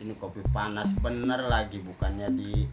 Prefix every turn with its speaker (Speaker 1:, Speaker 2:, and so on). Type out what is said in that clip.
Speaker 1: ini kopi panas bener lagi bukannya di